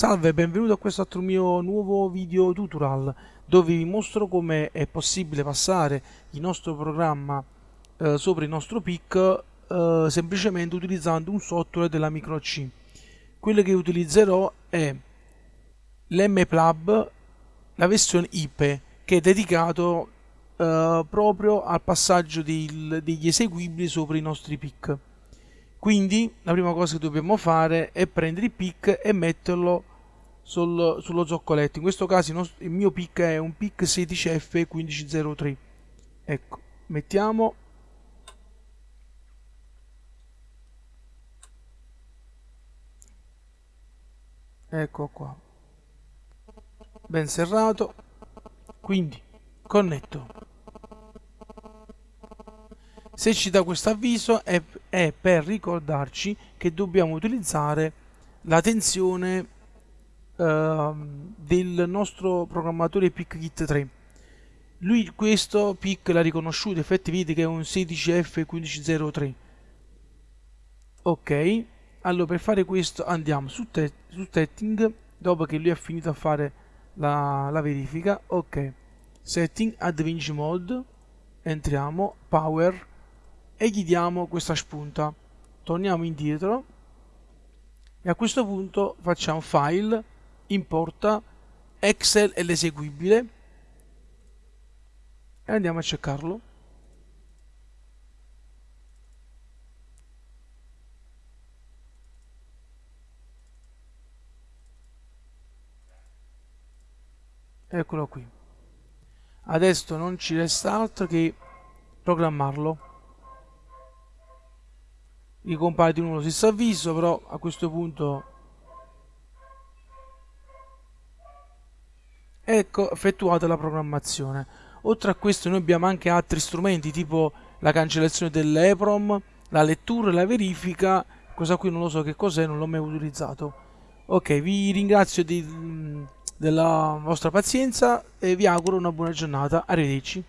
Salve, benvenuto a questo altro mio nuovo video tutorial dove vi mostro come è possibile passare il nostro programma eh, sopra il nostro PIC eh, semplicemente utilizzando un software della micro C. Quello che utilizzerò è l'MPlab, la versione IP, che è dedicato eh, proprio al passaggio del, degli eseguibili sopra i nostri PIC. Quindi la prima cosa che dobbiamo fare è prendere il pic e metterlo sul, sullo zoccoletto. In questo caso il, mio pic è un pic 16F1503. Ecco, mettiamo ecco qua ben serrato quindi connetto se ci dà questo avviso è, è, per ricordarci che dobbiamo utilizzare la tensione del nostro programmatore PICKit 3 lui questo PIC l'ha riconosciuto infatti vedete che è un 16F1503 ok allora per fare questo andiamo su, te su setting dopo che lui ha finito a fare la, la verifica ok. Setting advantage mode entriamo power e gli diamo questa spunta. Torniamo indietro e a questo punto facciamo file importa excel e l'eseguibile. E andiamo a cercarlo. Eccolo qui. Adesso non ci resta altro che programmarlo. Gli compare di nuovo lo stesso avviso però a questo punto ecco effettuata la programmazione. Oltre a questo noi abbiamo anche altri strumenti tipo la cancellazione dell'EPROM la lettura e la verifica cosa qui non lo so che cos'è non l'ho mai utilizzato. Ok vi ringrazio di, della vostra pazienza e vi auguro una buona giornata. Arrivederci